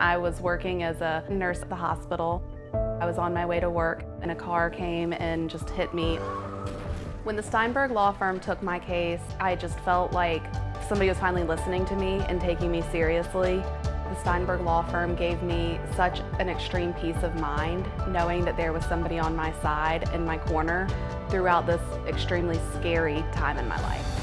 I was working as a nurse at the hospital. I was on my way to work and a car came and just hit me. When the Steinberg Law Firm took my case, I just felt like somebody was finally listening to me and taking me seriously. The Steinberg Law Firm gave me such an extreme peace of mind knowing that there was somebody on my side in my corner throughout this extremely scary time in my life.